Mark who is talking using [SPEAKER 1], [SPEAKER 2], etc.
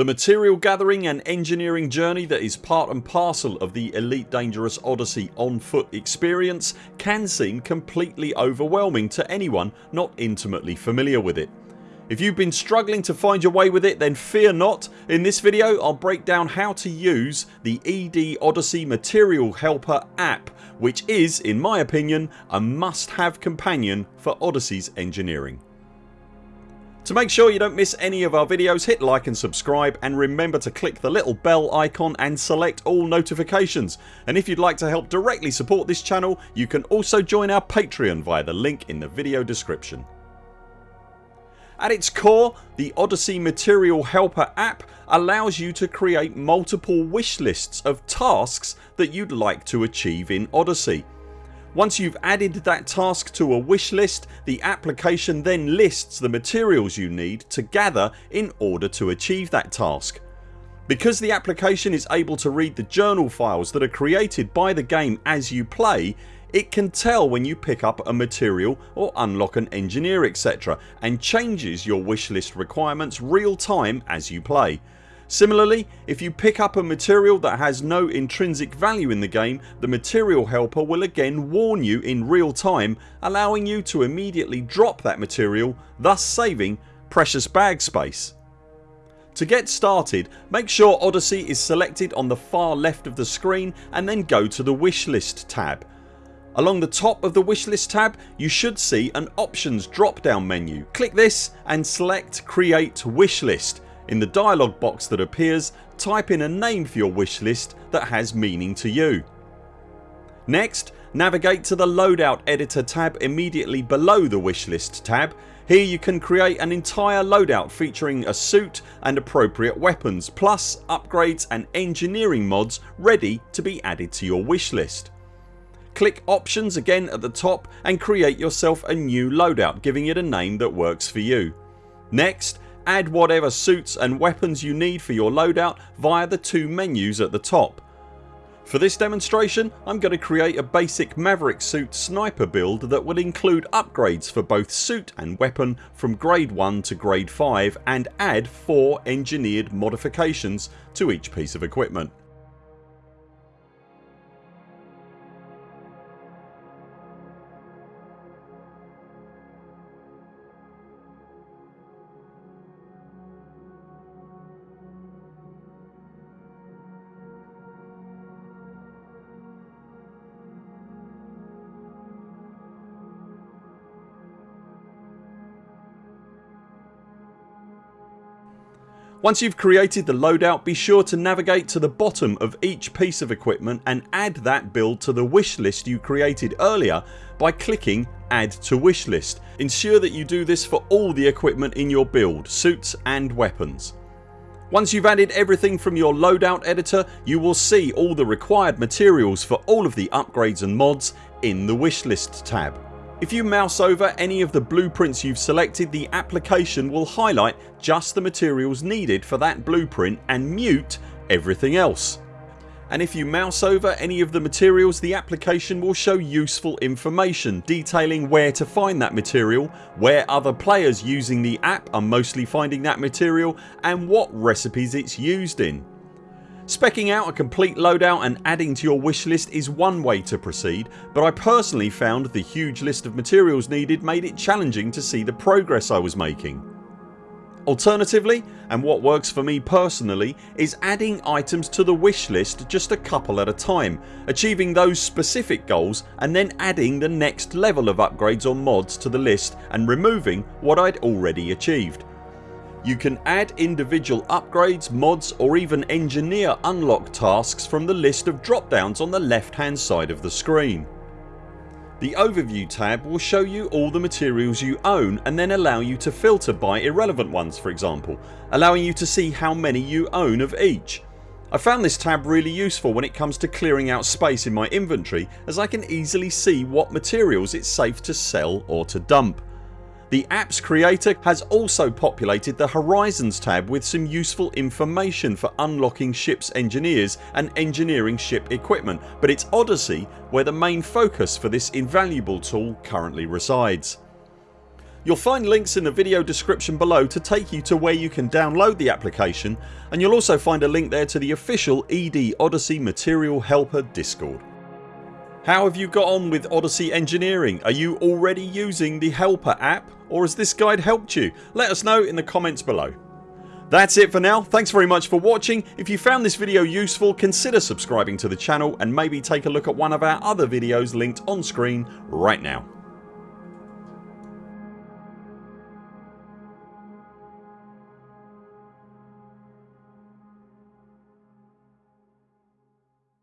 [SPEAKER 1] The material gathering and engineering journey that is part and parcel of the Elite Dangerous Odyssey on foot experience can seem completely overwhelming to anyone not intimately familiar with it. If you've been struggling to find your way with it then fear not. In this video I'll break down how to use the ED Odyssey Material Helper app which is, in my opinion, a must have companion for Odyssey's engineering. To make sure you don't miss any of our videos hit like and subscribe and remember to click the little bell icon and select all notifications and if you'd like to help directly support this channel you can also join our Patreon via the link in the video description. At its core the Odyssey Material Helper app allows you to create multiple wish lists of tasks that you'd like to achieve in Odyssey once you've added that task to a wish list the application then lists the materials you need to gather in order to achieve that task. Because the application is able to read the journal files that are created by the game as you play it can tell when you pick up a material or unlock an engineer etc and changes your wishlist requirements real time as you play. Similarly if you pick up a material that has no intrinsic value in the game the material helper will again warn you in real time allowing you to immediately drop that material thus saving precious bag space. To get started make sure Odyssey is selected on the far left of the screen and then go to the wishlist tab. Along the top of the wishlist tab you should see an options drop down menu. Click this and select create wishlist in the dialog box that appears type in a name for your wish list that has meaning to you. Next navigate to the loadout editor tab immediately below the wishlist tab. Here you can create an entire loadout featuring a suit and appropriate weapons plus upgrades and engineering mods ready to be added to your wish list. Click options again at the top and create yourself a new loadout giving it a name that works for you. Next Add whatever suits and weapons you need for your loadout via the two menus at the top. For this demonstration I'm going to create a basic Maverick suit sniper build that will include upgrades for both suit and weapon from grade 1 to grade 5 and add 4 engineered modifications to each piece of equipment. Once you've created the loadout be sure to navigate to the bottom of each piece of equipment and add that build to the wish list you created earlier by clicking add to wish list. Ensure that you do this for all the equipment in your build, suits and weapons. Once you've added everything from your loadout editor you will see all the required materials for all of the upgrades and mods in the wishlist tab. If you mouse over any of the blueprints you've selected the application will highlight just the materials needed for that blueprint and mute everything else. And if you mouse over any of the materials the application will show useful information detailing where to find that material, where other players using the app are mostly finding that material and what recipes it's used in. Specking out a complete loadout and adding to your wish list is one way to proceed but I personally found the huge list of materials needed made it challenging to see the progress I was making. Alternatively and what works for me personally is adding items to the wish list just a couple at a time achieving those specific goals and then adding the next level of upgrades or mods to the list and removing what I'd already achieved. You can add individual upgrades, mods or even engineer unlock tasks from the list of drop downs on the left hand side of the screen. The overview tab will show you all the materials you own and then allow you to filter by irrelevant ones for example allowing you to see how many you own of each. I found this tab really useful when it comes to clearing out space in my inventory as I can easily see what materials it's safe to sell or to dump. The apps creator has also populated the Horizons tab with some useful information for unlocking ships engineers and engineering ship equipment but it's Odyssey where the main focus for this invaluable tool currently resides. You'll find links in the video description below to take you to where you can download the application and you'll also find a link there to the official ED Odyssey Material Helper Discord. How have you got on with Odyssey Engineering? Are you already using the Helper app or has this guide helped you? Let us know in the comments below. That's it for now. Thanks very much for watching. If you found this video useful consider subscribing to the channel and maybe take a look at one of our other videos linked on screen right now.